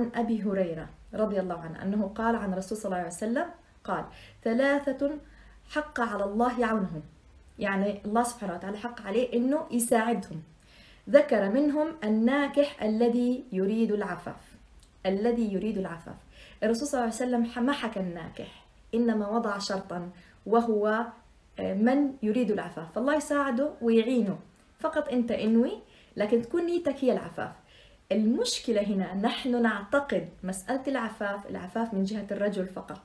عن أبي هريرة رضي الله عنه أنه قال عن الرسول صلى الله عليه وسلم قال ثلاثة حق على الله يعونهم. يعني الله سبحانه وتعالى حق عليه أنه يساعدهم. ذكر منهم الناكح الذي يريد العفاف. الذي يريد العفاف. الرسول صلى الله عليه وسلم ما حكى الناكح. إنما وضع شرطا وهو آه، من يريد العفاف. فالله يساعده ويعينه. فقط أنت إنوي لكن تكون نيتك هي العفاف. المشكلة هنا نحن نعتقد مسألة العفاف العفاف من جهة الرجل فقط.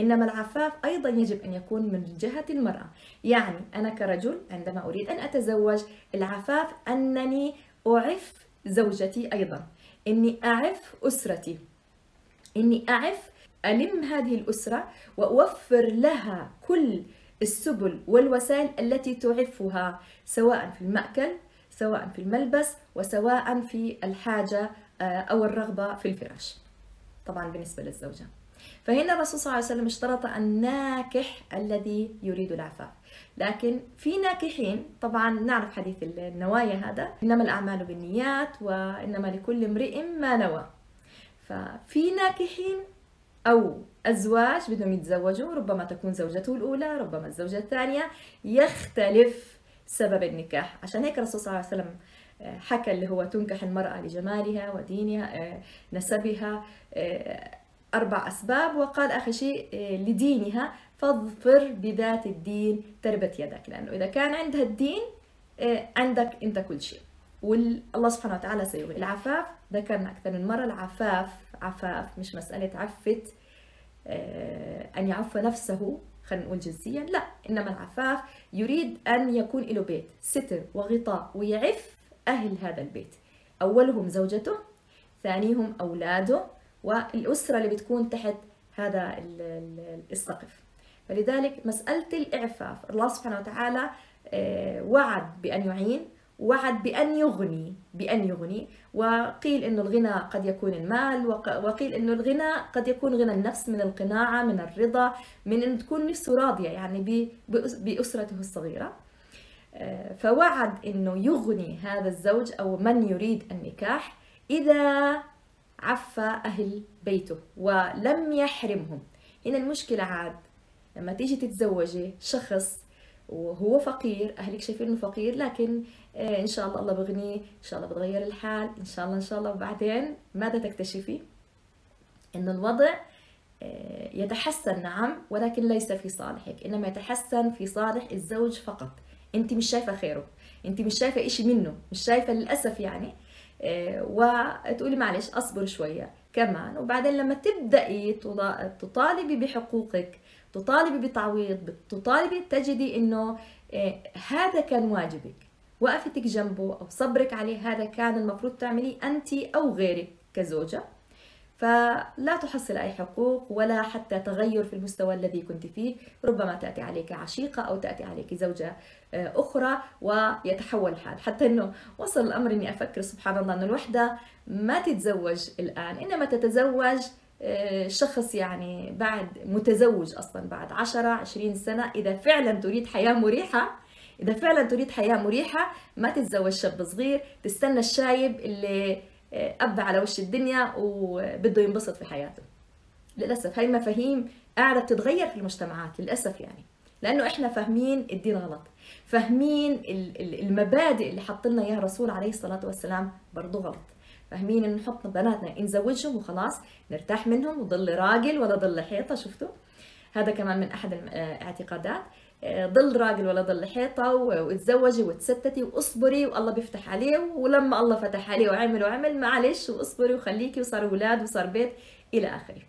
إنما العفاف أيضا يجب أن يكون من جهة المرأة. يعني أنا كرجل عندما أريد أن أتزوج العفاف أنني أعف زوجتي أيضا. إني أعف أسرتي. إني أعف ألم هذه الأسرة وأوفر لها كل السبل والوسائل التي تعفها سواء في المأكل سواء في الملبس وسواء في الحاجة آه، أو الرغبة في الفراش. طبعا بالنسبة للزوجة. فهنا الرسول صلى الله عليه وسلم اشترط الناكح الذي يريد العفاف لكن في ناكحين طبعا نعرف حديث النوايا هذا إنما الأعمال بالنيات وإنما لكل امرئ ما نوى. ففي ناكحين أو أزواج بدهم يتزوجوا ربما تكون زوجته الأولى ربما الزوجة الثانية يختلف سبب النكاح. عشان هيك الرسول صلى الله عليه وسلم آه، حكى اللي هو تنكح المرأة لجمالها ودينها آه، نسبها آه، أربع أسباب وقال آخر شيء لدينها فاظفر بذات الدين تربت يدك لأنه إذا كان عندها الدين عندك أنت كل شيء. والله سبحانه وتعالى سيغني العفاف ذكرنا أكثر من مرة العفاف عفاف مش مسألة عفت أن يعف نفسه خلينا نقول جنسيا لا إنما العفاف يريد أن يكون له بيت. ستر وغطاء ويعف أهل هذا البيت. أولهم زوجته ثانيهم أولاده والأسرة اللي بتكون تحت هذا السقف. فلذلك مسألة الإعفاف الله سبحانه وتعالى آه، وعد بأن يعين وعد بأن يغني. بأن يغني. وقيل أنه الغنى قد يكون المال وقيل أنه الغنى قد يكون غنى النفس من القناعة من الرضا من أن تكون نفسه راضية يعني بأسرته الصغيرة. آه، فوعد أنه يغني هذا الزوج أو من يريد النكاح إذا عفى أهل بيته ولم يحرمهم. هنا المشكلة عاد لما تيجي تتزوجي شخص وهو فقير أهلك شايفين إنه فقير لكن آه، إن شاء الله الله بغنيه إن شاء الله بتغير الحال إن شاء الله إن شاء الله وبعدين ماذا تكتشفي؟ انه الوضع آه، يتحسن نعم ولكن ليس في صالحك إنما يتحسن في صالح الزوج فقط. أنت مش شايفة خيره أنت مش شايفة إشي منه مش شايفة للأسف يعني. آه، وتقولي معلش أصبر شوية كمان وبعدين لما تبدأي تطالبي بحقوقك تطالبي بتعويض تطالبي تجدي إنه آه، هذا كان واجبك. وقفتك جنبه أو صبرك عليه هذا كان المفروض تعمليه أنت أو غيرك كزوجة. فلا تحصل أي حقوق ولا حتى تغير في المستوى الذي كنت فيه. ربما تأتي عليك عشيقة أو تأتي عليك زوجة آه، أخرى ويتحول الحال. حتى أنه وصل الأمر أني أفكر سبحان الله أن الوحدة ما تتزوج الآن. إنما تتزوج شخص يعني بعد متزوج أصلا بعد 10 20 سنة إذا فعلا تريد حياة مريحة إذا فعلا تريد حياة مريحة ما تتزوج شاب صغير تستنى الشايب اللي آه، اب على وش الدنيا وبده ينبسط في حياته. للأسف هاي مفاهيم قاعدة بتتغير في المجتمعات للأسف يعني لأنه إحنا فاهمين الدين غلط. فاهمين المبادئ اللي حط لنا إياها الرسول عليه الصلاة والسلام برضه غلط. فاهمين إنه نحط بناتنا نزوجهم وخلاص نرتاح منهم وضل راجل ولا ضل حيطة شفتوا؟ هذا كمان من أحد الاعتقادات آه، ضل راجل ولا ضل حيطة وتزوجي وتستتي واصبري والله بيفتح عليه ولما الله فتح عليه وعمل وعمل معلش واصبري وخليكي وصار أولاد وصار بيت إلى آخره.